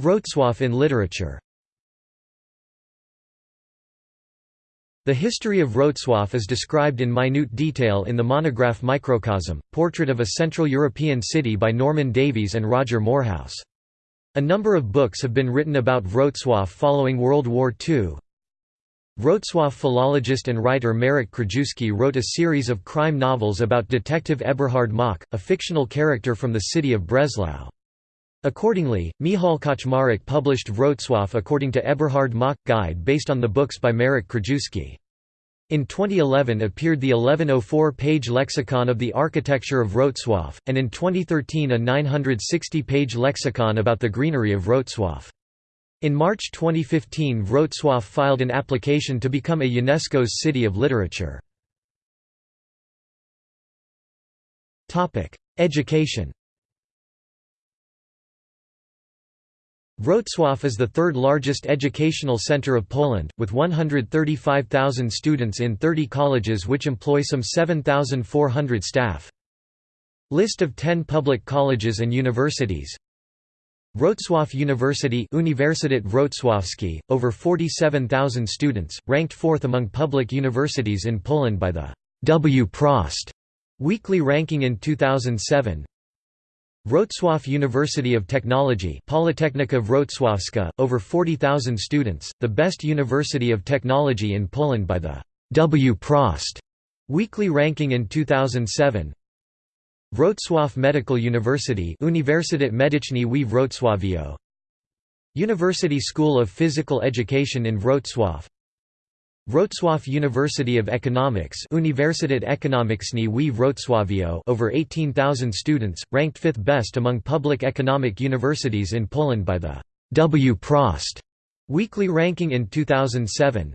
Wrocław in literature The history of Wrocław is described in minute detail in the monograph Microcosm, Portrait of a Central European City by Norman Davies and Roger Moorhouse. A number of books have been written about Wrocław following World War II. Wrocław philologist and writer Marek Krajewski wrote a series of crime novels about Detective Eberhard Mock, a fictional character from the city of Breslau. Accordingly, Michał Kaczmarek published Wrocław according to Eberhard Mock Guide based on the books by Marek Krajewski. In 2011 appeared the 1104-page Lexicon of the Architecture of Wrocław, and in 2013 a 960-page lexicon about the greenery of Wrocław. In March 2015 Wrocław filed an application to become a UNESCO's City of Literature. Education Wrocław is the third largest educational center of Poland, with 135,000 students in 30 colleges which employ some 7,400 staff. List of 10 public colleges and universities Wrocław University Uniwersytet Wrocławski, over 47,000 students, ranked fourth among public universities in Poland by the Wprost weekly ranking in 2007 Wrocław University of Technology Politechnika Wrocławska, over 40,000 students, the best university of technology in Poland by the Wprost weekly ranking in 2007 Wrocław Medical University Uniwersytet Medyczny w Wrocławiu University School of Physical Education in Wrocław Wrocław University of Economics Uniwersytet Ekonomiczny w Wrocławiu over 18,000 students, ranked fifth best among public economic universities in Poland by the Wprost weekly ranking in 2007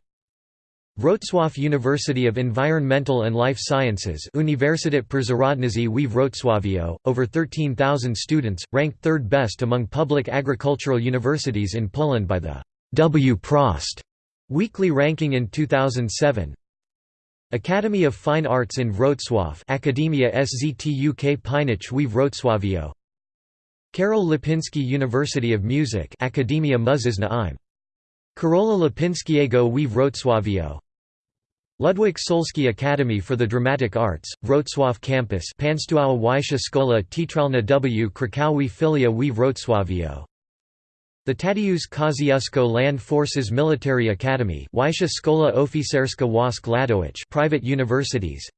Wrocław University of Environmental and Life Sciences Uniwersytet Przyrodniczy w Wrocławiu, over 13,000 students, ranked third best among public agricultural universities in Poland by the Wprost Weekly ranking in 2007 Academy of Fine Arts in Wrocław Akademia SZTUK Pinich w Wrocławiu Karol Lipinski University of Music Akademia Muzyczna im. Karola Lipinskiego w Wrocławiu Ludwik Solski Academy for the Dramatic Arts, Wrocław Campus Państwowa Wyższa Szkoła Teatralna w Krakowie Filia w Wrocławiu the Tadeusz Kosciuszko Land Forces Military Academy Wyższa Szkoła Oficerska Wojsk Lądowych private universities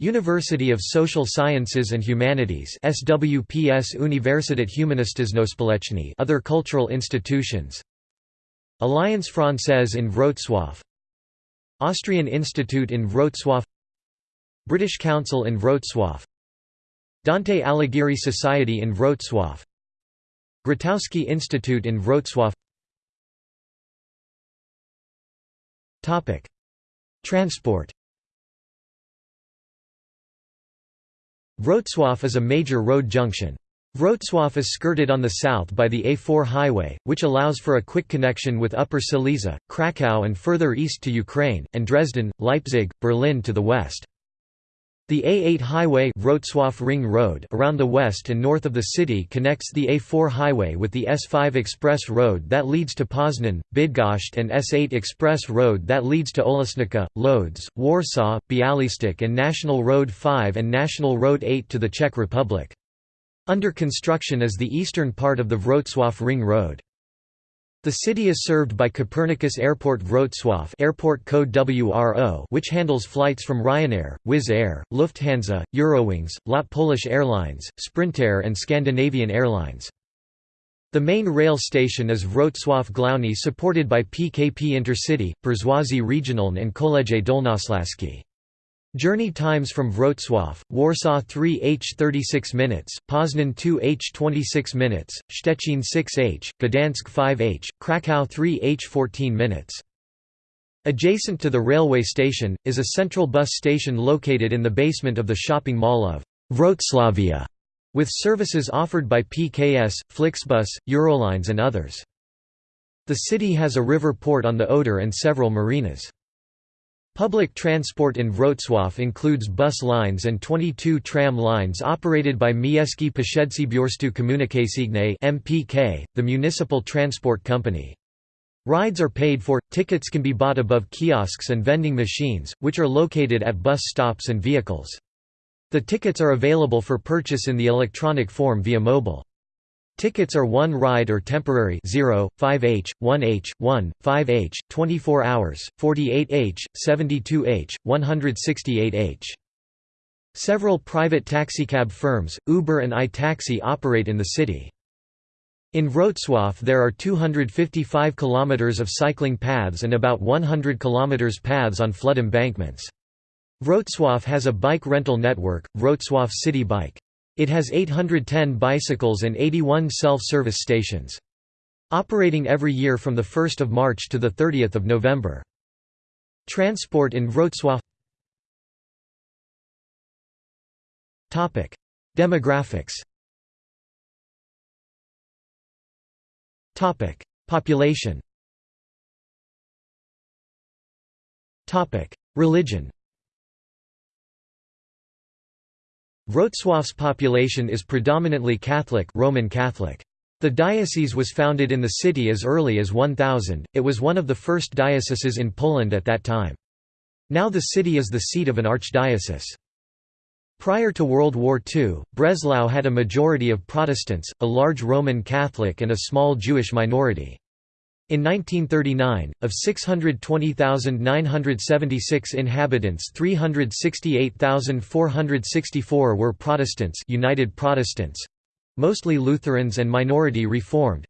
University of Social Sciences and Humanities SWPS Uniwersytet Humanistyczno-Społeczny other cultural institutions Alliance Française in Wrocław Austrian Institute in Wrocław British Council in Wrocław Dante Alighieri Society in Wrocław Grotowski Institute in Wrocław Transport Wrocław is a major road junction. Wrocław is skirted on the south by the A4 highway, which allows for a quick connection with Upper Silesia, Kraków and further east to Ukraine, and Dresden, Leipzig, Berlin to the west. The A8 highway Wrocław Ring Road around the west and north of the city connects the A4 highway with the S5 express road that leads to Poznan, Bydgoszcz and S8 express road that leads to Olesnica, Lodz, Warsaw, Bialystok and National Road 5 and National Road 8 to the Czech Republic. Under construction is the eastern part of the Wrocław Ring Road. The city is served by Copernicus Airport Wrocław airport code WRO which handles flights from Ryanair, Wizz Air, Lufthansa, Eurowings, LOT Polish Airlines, Sprintair and Scandinavian Airlines. The main rail station is Wrocław Główny supported by PKP Intercity, Przewozy Regionalne and Koleje Dolnośląskie. Journey times from Wrocław, Warsaw 3h 36 minutes, Poznan 2h 26 minutes, Szczecin 6h, Gdansk 5h, Kraków 3h 14 minutes. Adjacent to the railway station, is a central bus station located in the basement of the shopping mall of Wroclavia, with services offered by PKS, Flixbus, Eurolines and others. The city has a river port on the Oder and several marinas. Public transport in Wrocław includes bus lines and 22 tram lines operated by Miejski Przedsiębiorstwo Komunikacyjne (MPK), the municipal transport company. Rides are paid for, tickets can be bought above kiosks and vending machines, which are located at bus stops and vehicles. The tickets are available for purchase in the electronic form via mobile. Tickets are 1 ride or temporary 0, 5h, 1h, 1, 5h, 24 hours, 48h, 72h, 168h. Several private taxicab firms, Uber and iTaxi operate in the city. In Wrocław there are 255 km of cycling paths and about 100 km paths on flood embankments. Wrocław has a bike rental network, Wrocław City Bike. It has 810 bicycles and 81 self-service stations. Operating every year from 1 March to 30 November. Transport in Wrocław. Demographics. Population. Religion Wrocław's population is predominantly Catholic Roman Catholic. The diocese was founded in the city as early as 1000, it was one of the first dioceses in Poland at that time. Now the city is the seat of an archdiocese. Prior to World War II, Breslau had a majority of Protestants, a large Roman Catholic and a small Jewish minority. In 1939, of 620,976 inhabitants 368,464 were Protestants United Protestants, mostly Lutherans and minority Reformed.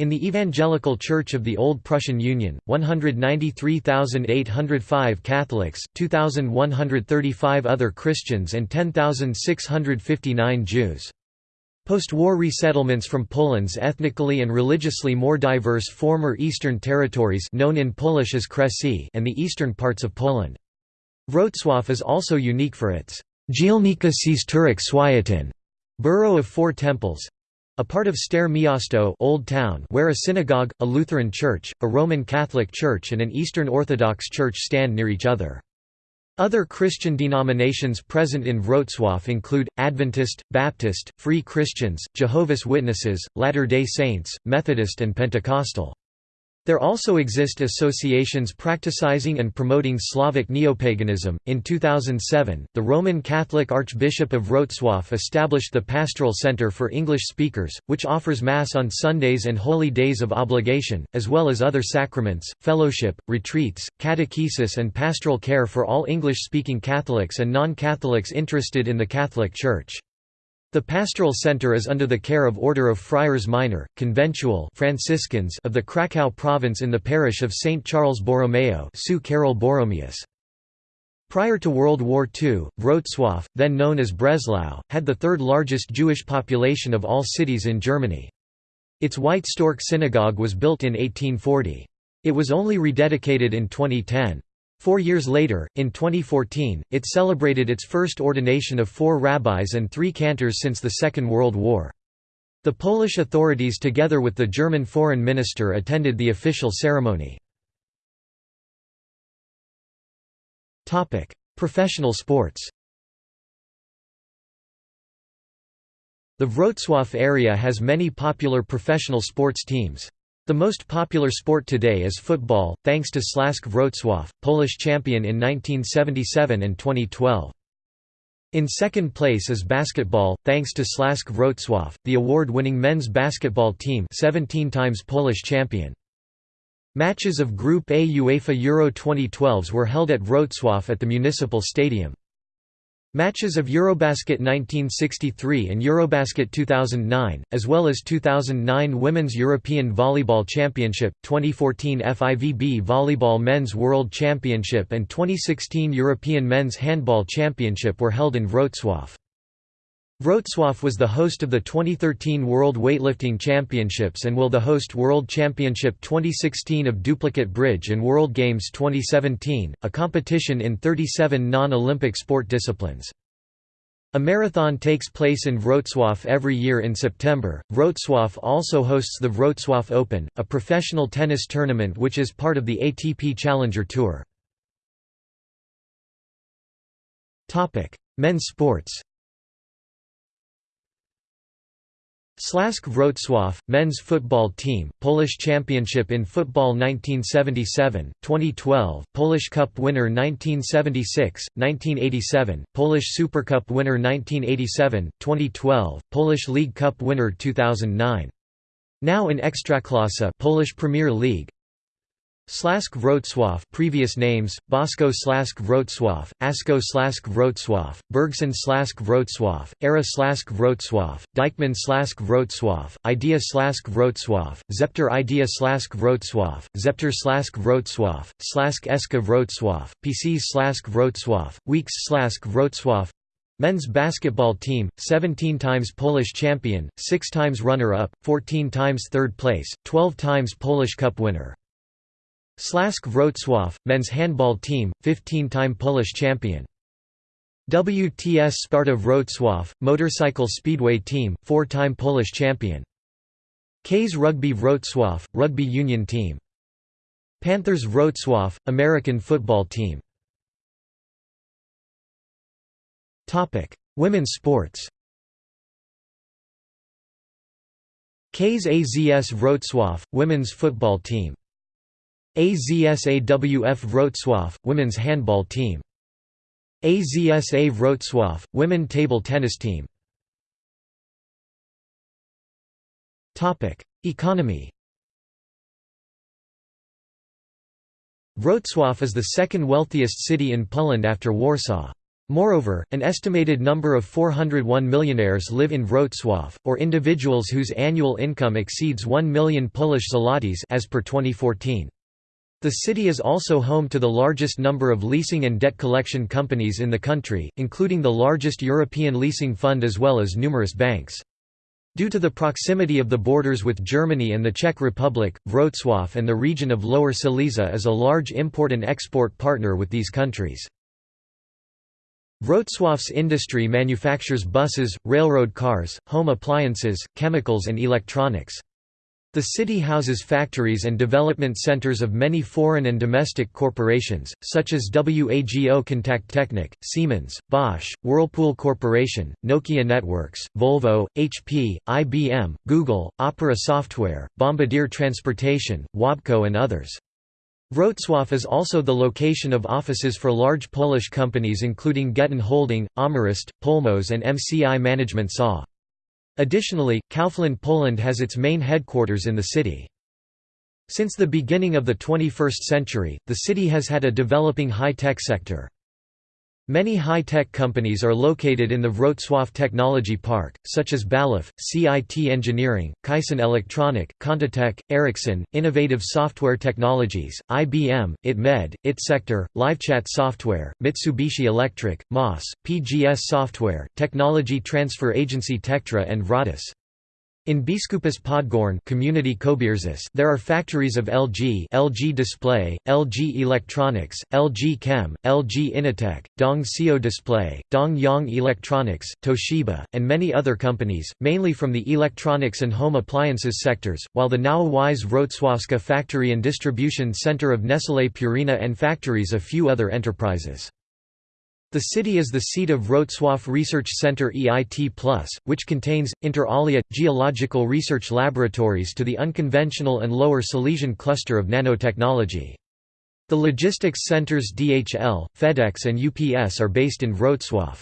In the Evangelical Church of the Old Prussian Union, 193,805 Catholics, 2,135 other Christians and 10,659 Jews. Post-war resettlements from Poland's ethnically and religiously more diverse former Eastern territories known in Polish as Kresy and the eastern parts of Poland. Wrocław is also unique for its Dzielnica Czterech Świętyn borough of four temples, a part of Stare Miasto Old Town where a synagogue, a Lutheran church, a Roman Catholic church and an Eastern Orthodox church stand near each other. Other Christian denominations present in Wrocław include, Adventist, Baptist, Free Christians, Jehovah's Witnesses, Latter-day Saints, Methodist and Pentecostal. There also exist associations practicing and promoting Slavic neopaganism. In 2007, the Roman Catholic Archbishop of Wrocław established the Pastoral Center for English Speakers, which offers Mass on Sundays and holy days of obligation, as well as other sacraments, fellowship, retreats, catechesis, and pastoral care for all English speaking Catholics and non Catholics interested in the Catholic Church. The pastoral center is under the care of Order of Friars Minor, conventual Franciscans of the Kraków province in the parish of St. Charles Borromeo Sue Carol Borromeus. Prior to World War II, Wrocław, then known as Breslau, had the third largest Jewish population of all cities in Germany. Its White Stork Synagogue was built in 1840. It was only rededicated in 2010. Four years later, in 2014, it celebrated its first ordination of four rabbis and three cantors since the Second World War. The Polish authorities together with the German foreign minister attended the official ceremony. Professional sports The Wrocław area has many popular professional sports teams. The most popular sport today is football, thanks to Śląsk Wrocław, Polish champion in 1977 and 2012. In second place is basketball, thanks to Śląsk Wrocław, the award-winning men's basketball team 17 times Polish champion. Matches of Group A UEFA Euro 2012s were held at Wrocław at the Municipal Stadium. Matches of Eurobasket 1963 and Eurobasket 2009, as well as 2009 Women's European Volleyball Championship, 2014 FIVB Volleyball Men's World Championship and 2016 European Men's Handball Championship were held in Wrocław. Wrocław was the host of the 2013 World Weightlifting Championships and will the host World Championship 2016 of Duplicate Bridge and World Games 2017, a competition in 37 non-Olympic sport disciplines. A marathon takes place in Wrocław every year in September. Wrocław also hosts the Wrocław Open, a professional tennis tournament which is part of the ATP Challenger Tour. Men's sports. Śląsk Wrocław, men's football team, Polish championship in football 1977, 2012, Polish Cup winner 1976, 1987, Polish Super Cup winner 1987, 2012, Polish League Cup winner 2009. Now in Ekstraklasa Polish Premier League, Śląsk Wrocław previous names, Bosko Śląsk Wrocław, Asko Śląsk Wrocław, Bergson Śląsk Wrocław, Era Śląsk Wrocław, Dykman Śląsk Wrocław, Idea Śląsk Wrocław, Zepter Idea Śląsk Wrocław, Zepter Śląsk Wrocław, Śląsk Eska Wrocław, PC Śląsk Wrocław, Weeks Śląsk Wrocław Men's basketball team, 17 times Polish champion, 6 times runner-up, 14 times third place, 12 times Polish Cup winner. Śląsk Wrocław, men's handball team, 15-time Polish champion. WTS Sparta Wrocław, motorcycle speedway team, four-time Polish champion. KS Rugby Wrocław, rugby union team. Panthers Wrocław, American football team. Topic: Women's sports KS AZS Wrocław, women's football team AZSAWF Wrocław, women's handball team. AZSA Wrocław, women table tennis team. Economy Wrocław is the second wealthiest city in Poland after Warsaw. Moreover, an estimated number of 401 millionaires live in Wrocław, or individuals whose annual income exceeds 1 million Polish zlotys as per 2014. The city is also home to the largest number of leasing and debt collection companies in the country, including the largest European leasing fund as well as numerous banks. Due to the proximity of the borders with Germany and the Czech Republic, Wrocław and the region of Lower Silesia is a large import and export partner with these countries. Wrocław's industry manufactures buses, railroad cars, home appliances, chemicals and electronics. The city houses factories and development centers of many foreign and domestic corporations, such as WAGO Kontakttechnik, Siemens, Bosch, Whirlpool Corporation, Nokia Networks, Volvo, HP, IBM, Google, Opera Software, Bombardier Transportation, Wabco and others. Wrocław is also the location of offices for large Polish companies including Getin Holding, AmRest, Polmos and MCI Management SA. Additionally, Kaufland Poland has its main headquarters in the city. Since the beginning of the 21st century, the city has had a developing high-tech sector. Many high-tech companies are located in the Wrocław Technology Park, such as BALIF, CIT Engineering, Kaisen Electronic, ContiTech, Ericsson, Innovative Software Technologies, IBM, ITMED, ITSector, LiveChat Software, Mitsubishi Electric, MOS, PGS Software, Technology Transfer Agency Techtra and Vratus. In Biskupas Podgorne community there are factories of LG LG Display, LG Electronics, LG Chem, LG Innotek, Dong Seo Display, Dong Yang Electronics, Toshiba, and many other companies, mainly from the electronics and home appliances sectors, while the Nowa Wieś Wrocławska factory and distribution center of Nestlé Purina and factories a few other enterprises. The city is the seat of Wrocław Research Center EIT+, which contains, inter alia, geological research laboratories to the unconventional and lower Silesian cluster of nanotechnology. The logistics centers DHL, FedEx and UPS are based in Wrocław.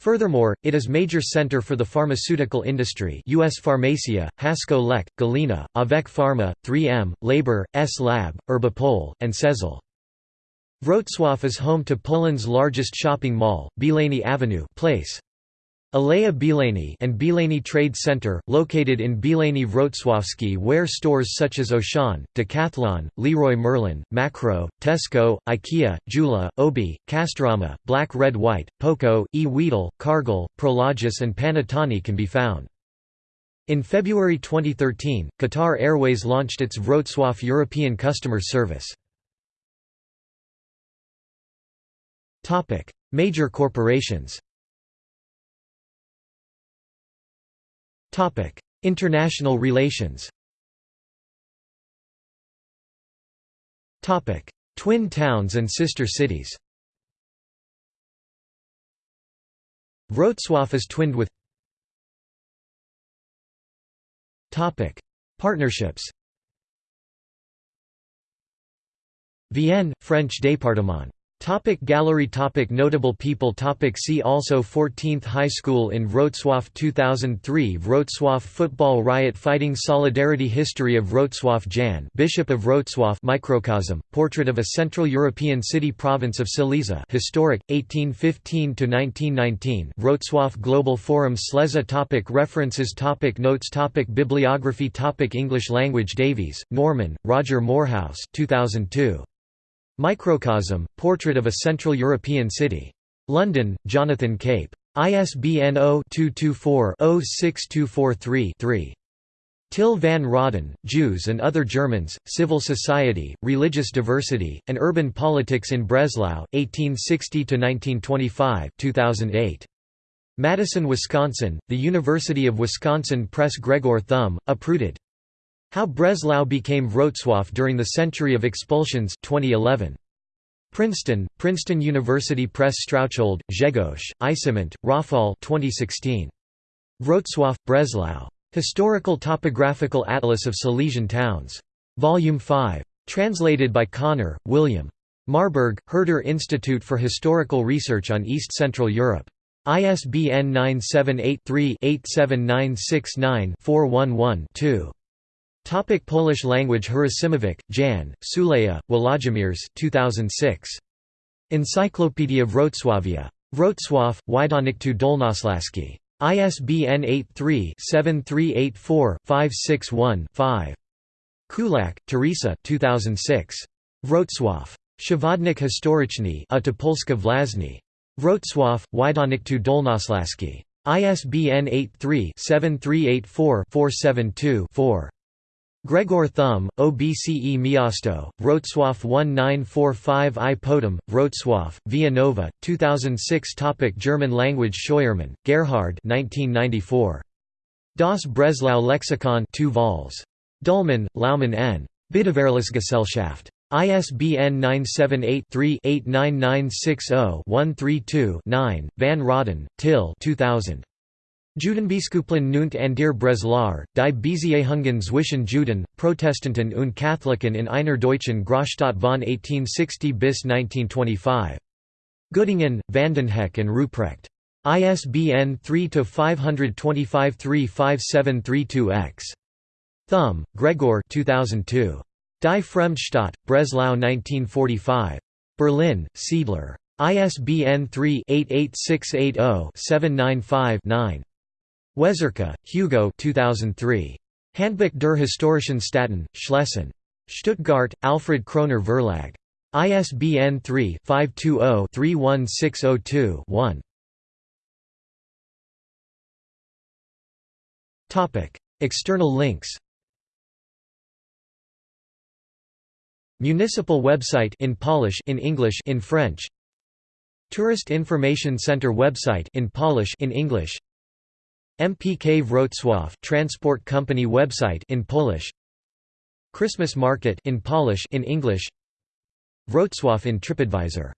Furthermore, it is major center for the pharmaceutical industry US Pharmacia, Hasko Lek, Galena, Avec Pharma, 3M, Labor, S Lab, Herbapol, and Sezel. Wrocław is home to Poland's largest shopping mall, Bielany Avenue Place. Aleja Bielany and Bielany Trade Center, located in Bielany Wrocławski where stores such as Auchan, Decathlon, Leroy Merlin, Makro, Tesco, IKEA, Jula, Obi, Castorama, Black Red White, Poco, E. Weedle, Cargill, Prologis and Panattoni can be found. In February 2013, Qatar Airways launched its Wrocław European Customer Service. Major corporations. International relations. Twin towns and sister cities. Wrocław is twinned with. Partnerships. Vienne, French département Topic gallery topic Notable people topic See also 14th High School in Wrocław 2003 Wrocław Football Riot Fighting Solidarity History of Wrocław Jan Bishop of Wrocław Microcosm, Portrait of a Central European City Province of Silesia Historic, 1815–1919 Wrocław Global Forum Sleza topic References topic Notes topic Bibliography topic English language Davies, Norman, Roger Moorhouse 2002. Microcosm, Portrait of a Central European City. London, Jonathan Cape. ISBN 0-224-06243-3. Till van Rahden, Jews and Other Germans, Civil Society, Religious Diversity, and Urban Politics in Breslau, 1860–1925 2008. Madison, Wisconsin, The University of Wisconsin Press Gregor Thum, uprooted. How Breslau became Wrocław during the Century of Expulsions 2011. Princeton, Princeton University Press Strauchold, Grzegorz, Isiment, Rafal 2016. Wrocław, Breslau. Historical Topographical Atlas of Silesian Towns. Volume 5. Translated by Connor, William. Marburg, Herder Institute for Historical Research on East Central Europe. ISBN 978 3 87969 411 2. Topic Polish language Hrycymowicz, Jan, Suleja, Wolodzimierz 2006. Encyclopedia Wrocławia. Wrocław, Wydawnictwo Dolnośląskie. ISBN 83-7384-561-5. Kulak, Teresa 2006. Wrocław. Przewodnik historyczny a Polska Wlazni. Wrocław, Wydawnictwo Dolnośląskie. ISBN 83-7384-472-4. Gregor Thum, OBCE Miasto, Wrocław 1945 i Potem, Wrocław, Via Nova, 2006 Topic German language Scheuermann, Gerhard 1994. Das Breslau Lexikon 2 vols. Dullmann, Laumann N. Biederverlagsgesellschaft. ISBN 978-3-89960-132-9, Van Rahden, Till 2000. Judenbiskuplen und Andir Breslar, die Beziehungen zwischen Juden, Protestanten und Katholiken in einer deutschen Großstadt von 1860 bis 1925. Göttingen, Vandenhoeck and Ruprecht. ISBN 3-525-35732-X. Thum, Gregor 2002. Die Fremdstadt, Breslau 1945. Berlin, Siedler. ISBN 3-88680-795-9. Weczerka, Hugo 2003. Handbuch der historischen Staaten, Schlesien. Stuttgart, Alfred Kroner Verlag. ISBN 3-520-31602-1. External links Municipal website in Polish in English in French Tourist Information Center website in Polish in English MPK Wrocław transport company website in Polish Christmas market in Polish in English Wrocław in TripAdvisor